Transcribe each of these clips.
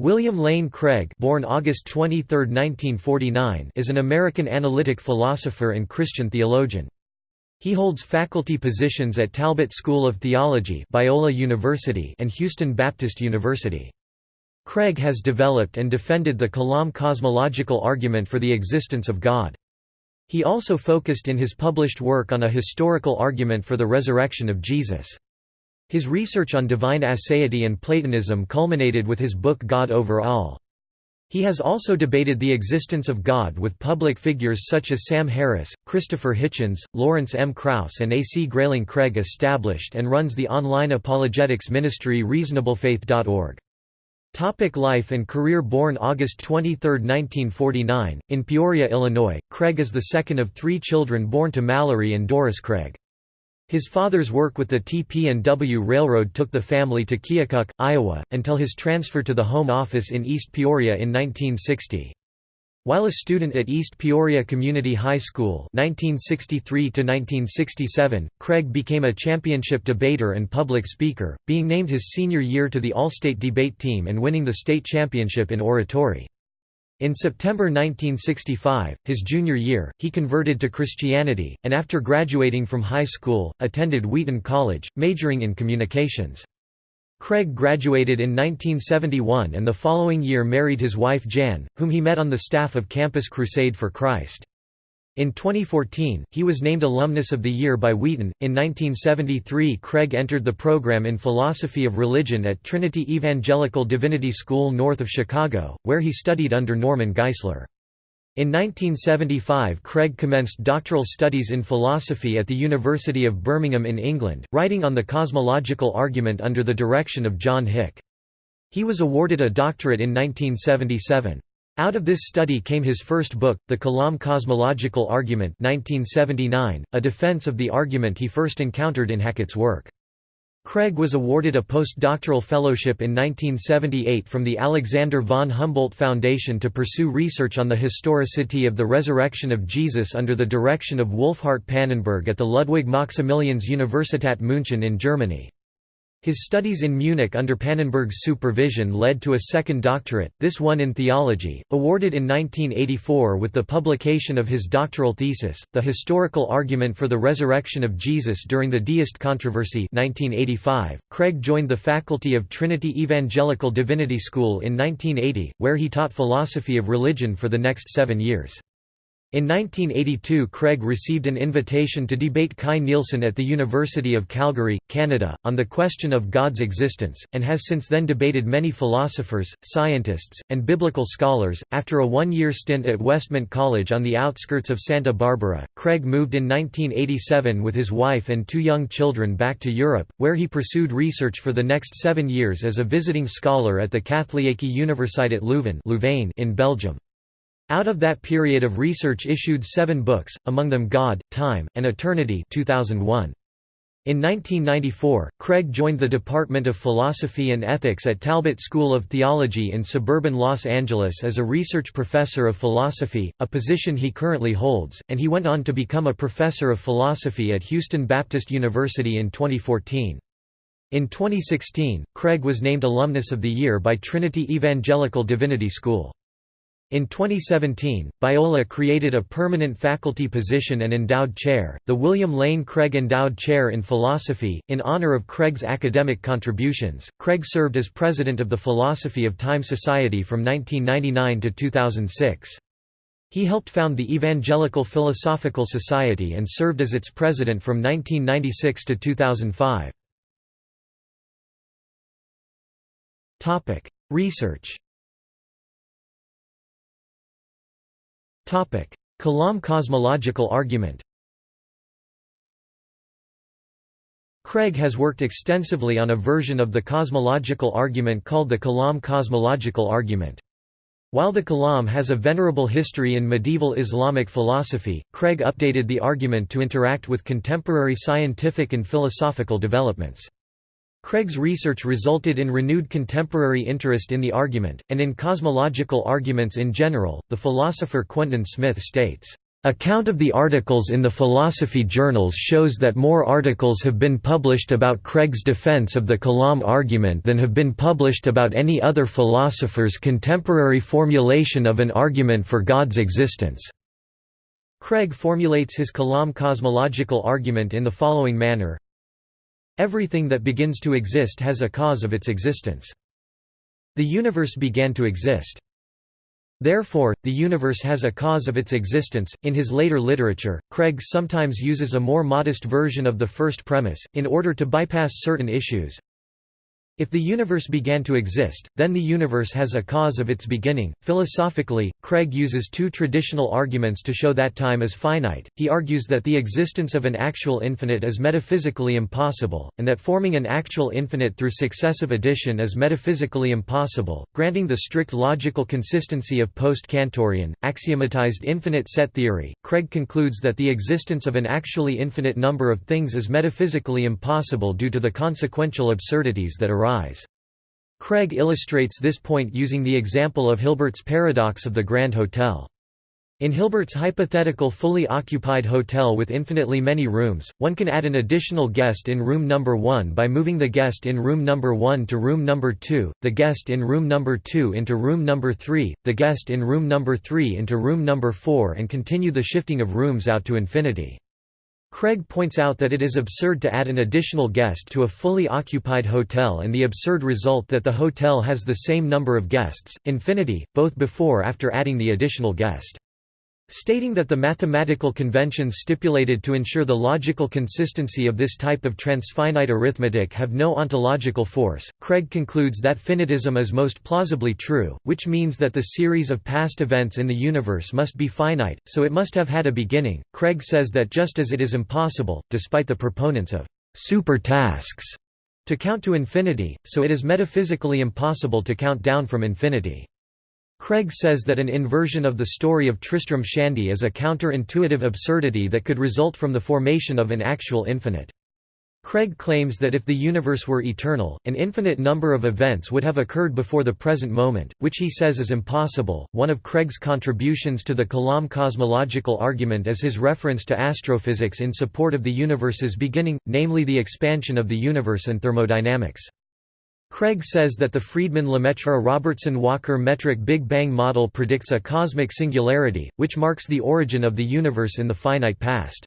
William Lane Craig born August 23, 1949, is an American analytic philosopher and Christian theologian. He holds faculty positions at Talbot School of Theology Biola University and Houston Baptist University. Craig has developed and defended the Kalam cosmological argument for the existence of God. He also focused in his published work on a historical argument for the resurrection of Jesus. His research on divine aseity and Platonism culminated with his book God Over All. He has also debated the existence of God with public figures such as Sam Harris, Christopher Hitchens, Lawrence M. Krauss and A. C. Grayling Craig established and runs the online apologetics ministry reasonablefaith.org. Topic life and career Born August 23, 1949, in Peoria, Illinois, Craig is the second of three children born to Mallory and Doris Craig. His father's work with the TP&W Railroad took the family to Keokuk, Iowa, until his transfer to the Home Office in East Peoria in 1960. While a student at East Peoria Community High School 1963 Craig became a championship debater and public speaker, being named his senior year to the All-State debate team and winning the state championship in oratory. In September 1965, his junior year, he converted to Christianity, and after graduating from high school, attended Wheaton College, majoring in communications. Craig graduated in 1971 and the following year married his wife Jan, whom he met on the staff of Campus Crusade for Christ. In 2014, he was named Alumnus of the Year by Wheaton. In 1973, Craig entered the program in Philosophy of Religion at Trinity Evangelical Divinity School north of Chicago, where he studied under Norman Geisler. In 1975 Craig commenced doctoral studies in philosophy at the University of Birmingham in England, writing on the cosmological argument under the direction of John Hick. He was awarded a doctorate in 1977. Out of this study came his first book, The Kalam Cosmological Argument 1979, a defense of the argument he first encountered in Hackett's work. Craig was awarded a postdoctoral fellowship in 1978 from the Alexander von Humboldt Foundation to pursue research on the historicity of the resurrection of Jesus under the direction of Wolfhart Pannenberg at the Ludwig Maximilians Universität München in Germany. His studies in Munich under Pannenberg's supervision led to a second doctorate, this one in theology, awarded in 1984 with the publication of his doctoral thesis, The Historical Argument for the Resurrection of Jesus During the Deist Controversy 1985. .Craig joined the faculty of Trinity Evangelical Divinity School in 1980, where he taught philosophy of religion for the next seven years. In 1982 Craig received an invitation to debate Kai Nielsen at the University of Calgary, Canada, on the question of God's existence, and has since then debated many philosophers, scientists, and biblical scholars. After a one year stint at Westmont College on the outskirts of Santa Barbara, Craig moved in 1987 with his wife and two young children back to Europe, where he pursued research for the next seven years as a visiting scholar at the Katholieke Universiteit Leuven in Belgium. Out of that period of research issued seven books, among them God, Time, and Eternity 2001. In 1994, Craig joined the Department of Philosophy and Ethics at Talbot School of Theology in suburban Los Angeles as a research professor of philosophy, a position he currently holds, and he went on to become a professor of philosophy at Houston Baptist University in 2014. In 2016, Craig was named Alumnus of the Year by Trinity Evangelical Divinity School. In 2017, Biola created a permanent faculty position and endowed chair, the William Lane Craig Endowed Chair in Philosophy, in honor of Craig's academic contributions. Craig served as president of the Philosophy of Time Society from 1999 to 2006. He helped found the Evangelical Philosophical Society and served as its president from 1996 to 2005. Research Kalam cosmological argument Craig has worked extensively on a version of the cosmological argument called the Kalam cosmological argument. While the Kalam has a venerable history in medieval Islamic philosophy, Craig updated the argument to interact with contemporary scientific and philosophical developments. Craig's research resulted in renewed contemporary interest in the argument, and in cosmological arguments in general. The philosopher Quentin Smith states, Account of the articles in the philosophy journals shows that more articles have been published about Craig's defense of the Kalam argument than have been published about any other philosopher's contemporary formulation of an argument for God's existence. Craig formulates his Kalam cosmological argument in the following manner Everything that begins to exist has a cause of its existence. The universe began to exist. Therefore, the universe has a cause of its existence. In his later literature, Craig sometimes uses a more modest version of the first premise, in order to bypass certain issues, if the universe began to exist, then the universe has a cause of its beginning. Philosophically, Craig uses two traditional arguments to show that time is finite. He argues that the existence of an actual infinite is metaphysically impossible, and that forming an actual infinite through successive addition is metaphysically impossible, granting the strict logical consistency of post-Cantorian, axiomatized infinite set theory. Craig concludes that the existence of an actually infinite number of things is metaphysically impossible due to the consequential absurdities that arise Craig illustrates this point using the example of Hilbert's paradox of the Grand Hotel. In Hilbert's hypothetical fully occupied hotel with infinitely many rooms, one can add an additional guest in room number 1 by moving the guest in room number 1 to room number 2, the guest in room number 2 into room number 3, the guest in room number 3 into room number 4 and continue the shifting of rooms out to infinity. Craig points out that it is absurd to add an additional guest to a fully occupied hotel and the absurd result that the hotel has the same number of guests, infinity, both before after adding the additional guest stating that the mathematical conventions stipulated to ensure the logical consistency of this type of transfinite arithmetic have no ontological force. Craig concludes that finitism is most plausibly true, which means that the series of past events in the universe must be finite, so it must have had a beginning. Craig says that just as it is impossible, despite the proponents of super tasks, to count to infinity, so it is metaphysically impossible to count down from infinity. Craig says that an inversion of the story of Tristram Shandy is a counter-intuitive absurdity that could result from the formation of an actual infinite. Craig claims that if the universe were eternal, an infinite number of events would have occurred before the present moment, which he says is impossible. One of Craig's contributions to the Kalam cosmological argument is his reference to astrophysics in support of the universe's beginning, namely the expansion of the universe and thermodynamics. Craig says that the Friedmann-Lemaitre-Robertson-Walker metric Big Bang model predicts a cosmic singularity, which marks the origin of the universe in the finite past.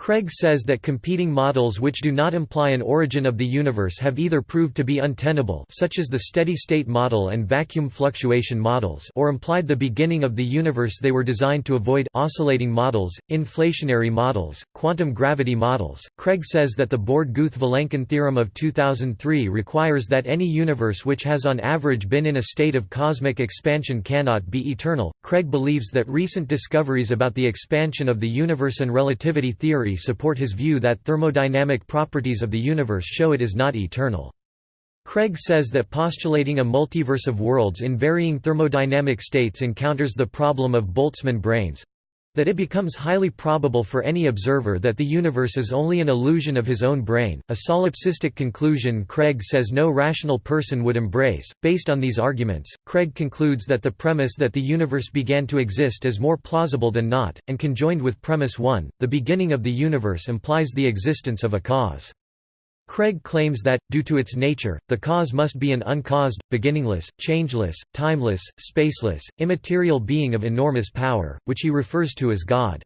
Craig says that competing models which do not imply an origin of the universe have either proved to be untenable such as the steady-state model and vacuum fluctuation models or implied the beginning of the universe they were designed to avoid oscillating models, inflationary models, quantum gravity models. Craig says that the Borde-Guth-Vilenkin theorem of 2003 requires that any universe which has on average been in a state of cosmic expansion cannot be eternal. Craig believes that recent discoveries about the expansion of the universe and relativity theory theory support his view that thermodynamic properties of the universe show it is not eternal. Craig says that postulating a multiverse of worlds in varying thermodynamic states encounters the problem of Boltzmann brains, that it becomes highly probable for any observer that the universe is only an illusion of his own brain, a solipsistic conclusion Craig says no rational person would embrace. Based on these arguments, Craig concludes that the premise that the universe began to exist is more plausible than not, and conjoined with premise 1, the beginning of the universe implies the existence of a cause. Craig claims that, due to its nature, the cause must be an uncaused, beginningless, changeless, timeless, spaceless, immaterial being of enormous power, which he refers to as God.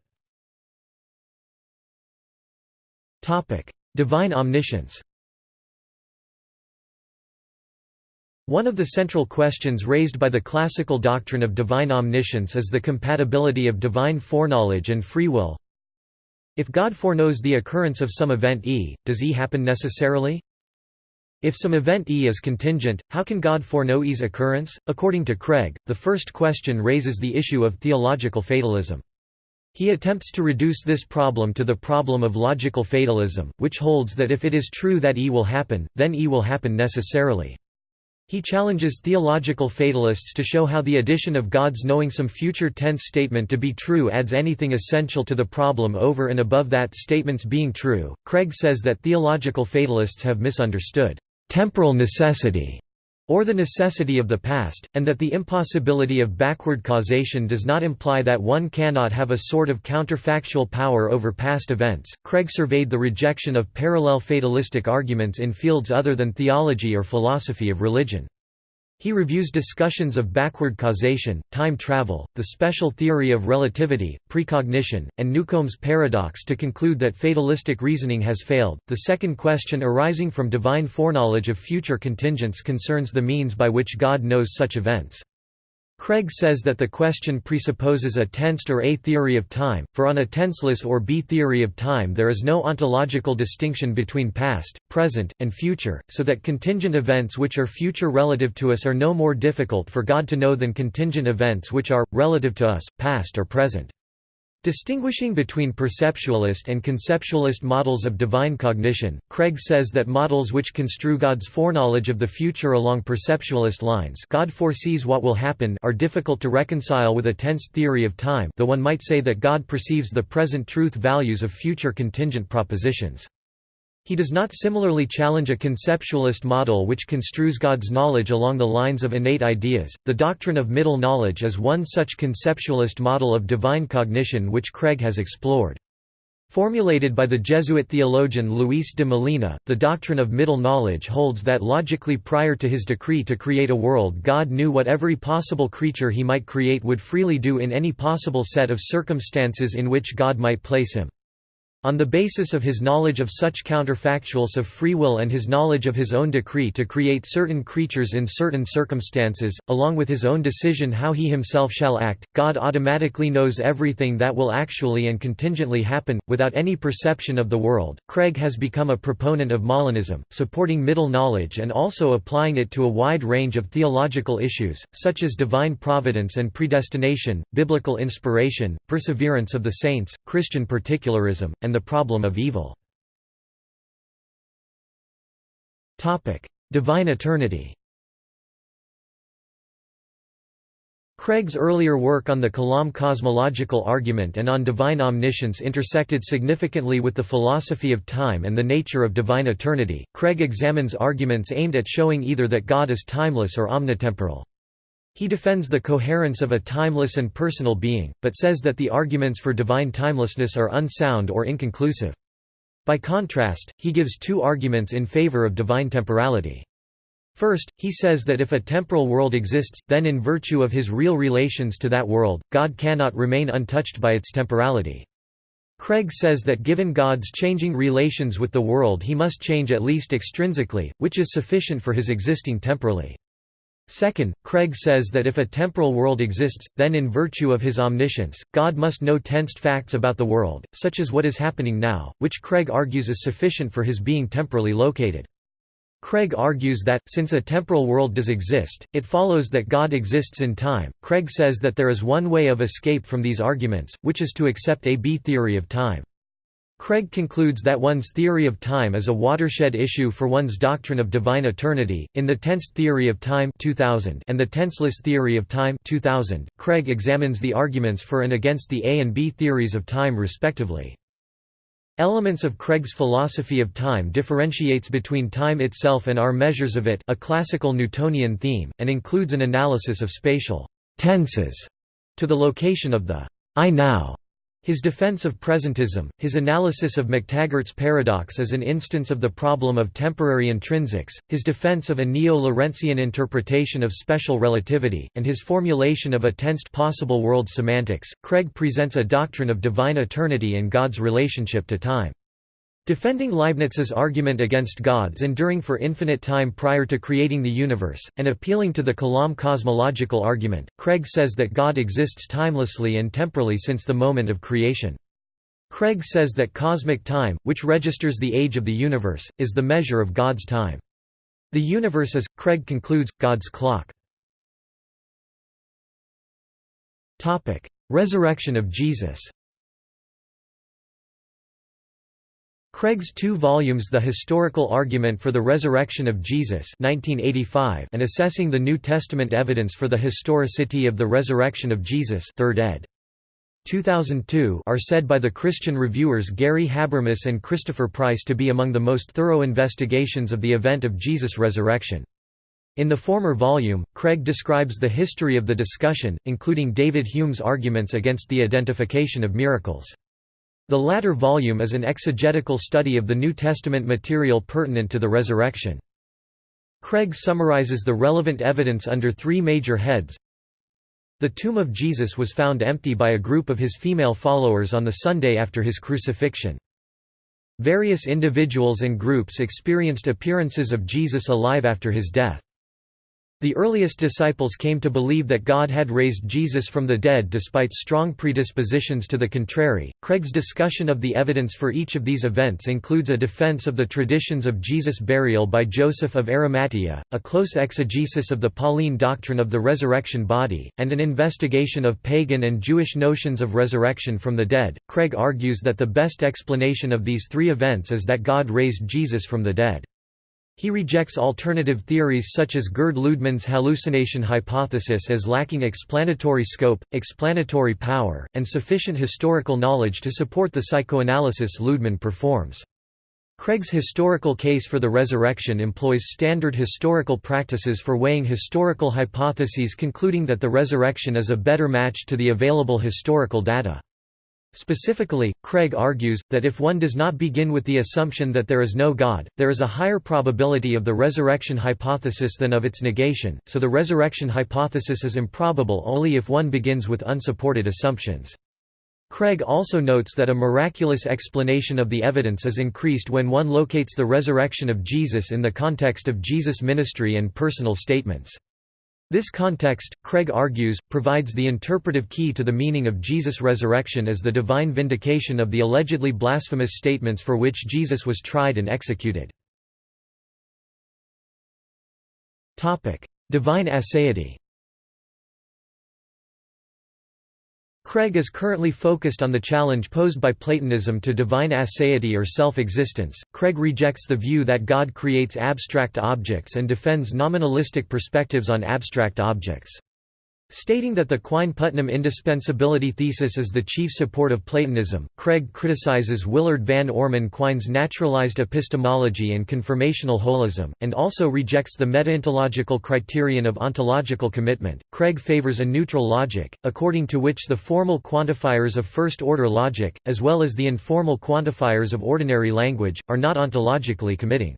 Divine omniscience One of the central questions raised by the classical doctrine of divine omniscience is the compatibility of divine foreknowledge and free will, if God foreknows the occurrence of some event E, does E happen necessarily? If some event E is contingent, how can God foreknow E's occurrence? According to Craig, the first question raises the issue of theological fatalism. He attempts to reduce this problem to the problem of logical fatalism, which holds that if it is true that E will happen, then E will happen necessarily. He challenges theological fatalists to show how the addition of God's knowing some future tense statement to be true adds anything essential to the problem over and above that statement's being true. Craig says that theological fatalists have misunderstood temporal necessity or the necessity of the past, and that the impossibility of backward causation does not imply that one cannot have a sort of counterfactual power over past events. Craig surveyed the rejection of parallel fatalistic arguments in fields other than theology or philosophy of religion. He reviews discussions of backward causation, time travel, the special theory of relativity, precognition, and Newcomb's paradox to conclude that fatalistic reasoning has failed. The second question arising from divine foreknowledge of future contingents concerns the means by which God knows such events. Craig says that the question presupposes a tensed or A theory of time, for on a tenseless or B theory of time there is no ontological distinction between past, present, and future, so that contingent events which are future relative to us are no more difficult for God to know than contingent events which are, relative to us, past or present. Distinguishing between perceptualist and conceptualist models of divine cognition, Craig says that models which construe God's foreknowledge of the future along perceptualist lines God foresees what will happen are difficult to reconcile with a tense theory of time though one might say that God perceives the present truth values of future contingent propositions. He does not similarly challenge a conceptualist model which construes God's knowledge along the lines of innate ideas. The doctrine of middle knowledge is one such conceptualist model of divine cognition which Craig has explored. Formulated by the Jesuit theologian Luis de Molina, the doctrine of middle knowledge holds that logically prior to his decree to create a world God knew what every possible creature he might create would freely do in any possible set of circumstances in which God might place him. On the basis of his knowledge of such counterfactuals of free will and his knowledge of his own decree to create certain creatures in certain circumstances, along with his own decision how he himself shall act, God automatically knows everything that will actually and contingently happen, without any perception of the world. Craig has become a proponent of Molinism, supporting middle knowledge and also applying it to a wide range of theological issues, such as divine providence and predestination, biblical inspiration, perseverance of the saints, Christian particularism, and the problem of evil. Divine eternity Craig's earlier work on the Kalam cosmological argument and on divine omniscience intersected significantly with the philosophy of time and the nature of divine eternity. Craig examines arguments aimed at showing either that God is timeless or omnitemporal. He defends the coherence of a timeless and personal being, but says that the arguments for divine timelessness are unsound or inconclusive. By contrast, he gives two arguments in favor of divine temporality. First, he says that if a temporal world exists, then in virtue of his real relations to that world, God cannot remain untouched by its temporality. Craig says that given God's changing relations with the world he must change at least extrinsically, which is sufficient for his existing temporally. Second, Craig says that if a temporal world exists, then in virtue of his omniscience, God must know tensed facts about the world, such as what is happening now, which Craig argues is sufficient for his being temporally located. Craig argues that, since a temporal world does exist, it follows that God exists in time. Craig says that there is one way of escape from these arguments, which is to accept a B theory of time. Craig concludes that one's theory of time is a watershed issue for one's doctrine of divine eternity. In The Tensed Theory of Time 2000 and The Tenseless Theory of Time 2000, Craig examines the arguments for and against the A and B theories of time respectively. Elements of Craig's philosophy of time differentiates between time itself and our measures of it a classical Newtonian theme, and includes an analysis of spatial tenses to the location of the I now his defense of presentism, his analysis of McTaggart's paradox as an instance of the problem of temporary intrinsics, his defense of a neo-Lorentzian interpretation of special relativity, and his formulation of a tensed possible world semantics, Craig presents a doctrine of divine eternity and God's relationship to time. Defending Leibniz's argument against God's enduring for infinite time prior to creating the universe, and appealing to the Kalam cosmological argument, Craig says that God exists timelessly and temporally since the moment of creation. Craig says that cosmic time, which registers the age of the universe, is the measure of God's time. The universe is, Craig concludes, God's clock. Resurrection of Jesus Craig's two volumes The Historical Argument for the Resurrection of Jesus 1985 and Assessing the New Testament Evidence for the Historicity of the Resurrection of Jesus 3rd ed. 2002 are said by the Christian reviewers Gary Habermas and Christopher Price to be among the most thorough investigations of the event of Jesus' resurrection. In the former volume, Craig describes the history of the discussion, including David Hume's arguments against the identification of miracles. The latter volume is an exegetical study of the New Testament material pertinent to the resurrection. Craig summarizes the relevant evidence under three major heads. The tomb of Jesus was found empty by a group of his female followers on the Sunday after his crucifixion. Various individuals and groups experienced appearances of Jesus alive after his death. The earliest disciples came to believe that God had raised Jesus from the dead despite strong predispositions to the contrary. Craig's discussion of the evidence for each of these events includes a defense of the traditions of Jesus' burial by Joseph of Arimathea, a close exegesis of the Pauline doctrine of the resurrection body, and an investigation of pagan and Jewish notions of resurrection from the dead. Craig argues that the best explanation of these three events is that God raised Jesus from the dead. He rejects alternative theories such as Gerd Lüdemann's hallucination hypothesis as lacking explanatory scope, explanatory power, and sufficient historical knowledge to support the psychoanalysis Lüdemann performs. Craig's historical case for the resurrection employs standard historical practices for weighing historical hypotheses concluding that the resurrection is a better match to the available historical data. Specifically, Craig argues, that if one does not begin with the assumption that there is no God, there is a higher probability of the resurrection hypothesis than of its negation, so the resurrection hypothesis is improbable only if one begins with unsupported assumptions. Craig also notes that a miraculous explanation of the evidence is increased when one locates the resurrection of Jesus in the context of Jesus' ministry and personal statements. This context, Craig argues, provides the interpretive key to the meaning of Jesus' resurrection as the divine vindication of the allegedly blasphemous statements for which Jesus was tried and executed. Divine aseity Craig is currently focused on the challenge posed by Platonism to divine aseity or self-existence. Craig rejects the view that God creates abstract objects and defends nominalistic perspectives on abstract objects. Stating that the Quine-Putnam indispensability thesis is the chief support of Platonism, Craig criticizes Willard Van Orman Quine's naturalized epistemology and confirmational holism, and also rejects the metaontological criterion of ontological commitment. Craig favors a neutral logic, according to which the formal quantifiers of first-order logic, as well as the informal quantifiers of ordinary language, are not ontologically committing.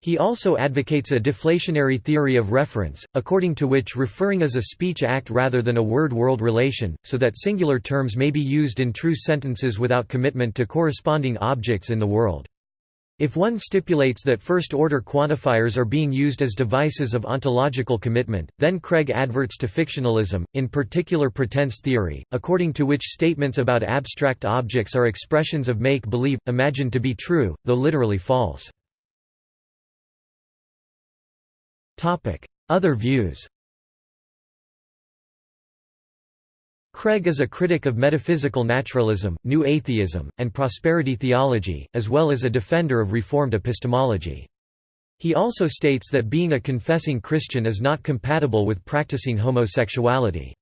He also advocates a deflationary theory of reference, according to which referring is a speech act rather than a word-world relation, so that singular terms may be used in true sentences without commitment to corresponding objects in the world. If one stipulates that first-order quantifiers are being used as devices of ontological commitment, then Craig adverts to fictionalism, in particular pretense theory, according to which statements about abstract objects are expressions of make-believe, imagined to be true, though literally false. Other views Craig is a critic of metaphysical naturalism, new atheism, and prosperity theology, as well as a defender of Reformed epistemology. He also states that being a confessing Christian is not compatible with practicing homosexuality.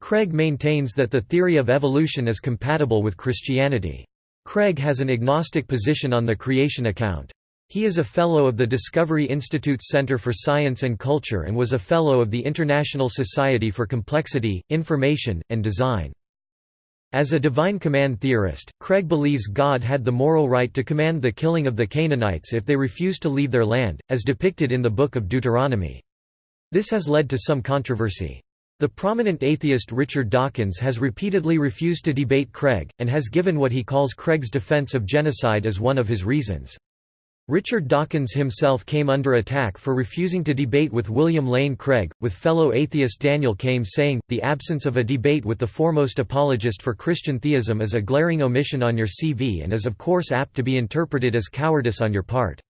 Craig maintains that the theory of evolution is compatible with Christianity. Craig has an agnostic position on the creation account. He is a Fellow of the Discovery Institute's Center for Science and Culture and was a Fellow of the International Society for Complexity, Information, and Design. As a divine command theorist, Craig believes God had the moral right to command the killing of the Canaanites if they refused to leave their land, as depicted in the Book of Deuteronomy. This has led to some controversy. The prominent atheist Richard Dawkins has repeatedly refused to debate Craig, and has given what he calls Craig's defense of genocide as one of his reasons. Richard Dawkins himself came under attack for refusing to debate with William Lane Craig, with fellow atheist Daniel Kames saying, the absence of a debate with the foremost apologist for Christian theism is a glaring omission on your CV and is of course apt to be interpreted as cowardice on your part.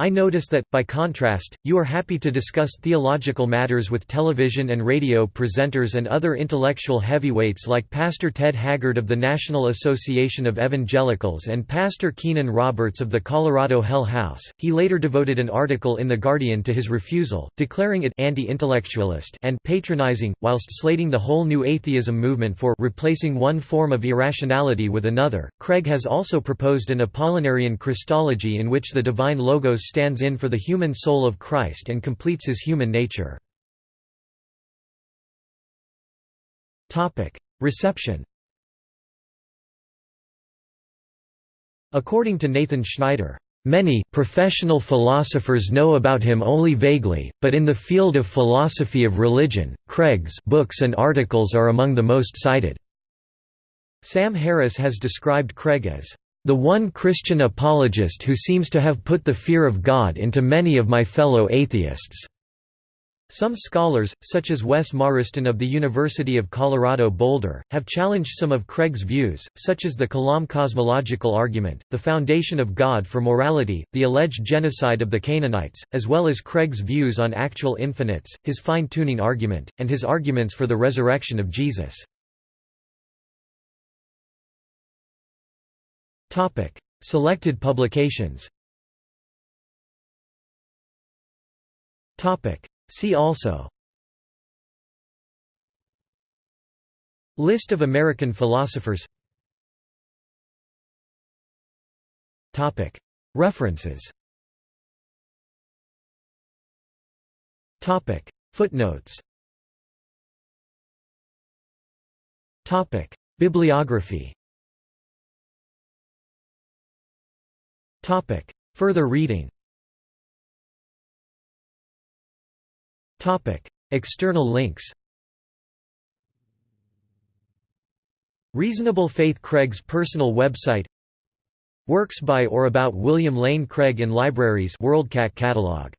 I notice that, by contrast, you are happy to discuss theological matters with television and radio presenters and other intellectual heavyweights like Pastor Ted Haggard of the National Association of Evangelicals and Pastor Keenan Roberts of the Colorado Hell House. He later devoted an article in The Guardian to his refusal, declaring it anti-intellectualist and patronizing, whilst slating the whole new atheism movement for replacing one form of irrationality with another. Craig has also proposed an Apollinarian Christology in which the divine logos stands in for the human soul of Christ and completes his human nature. Reception According to Nathan Schneider, Many, professional philosophers know about him only vaguely, but in the field of philosophy of religion, Craig's books and articles are among the most cited. Sam Harris has described Craig as, "...the one Christian apologist who seems to have put the fear of God into many of my fellow atheists." Some scholars, such as Wes Morriston of the University of Colorado Boulder, have challenged some of Craig's views, such as the Kalam cosmological argument, the foundation of God for morality, the alleged genocide of the Canaanites, as well as Craig's views on actual infinites, his fine-tuning argument, and his arguments for the resurrection of Jesus. Selected publications. See also. List of American philosophers. References. Footnotes. Bibliography Further reading. External links. Reasonable Faith Craig's personal website. Works by or about William Lane Craig in libraries WorldCat catalog